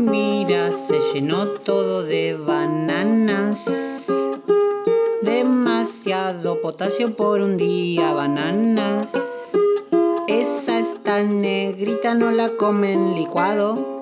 Mira, se llenó todo de bananas. Demasiado potasio por un día, bananas. Esa está negrita, no la comen licuado.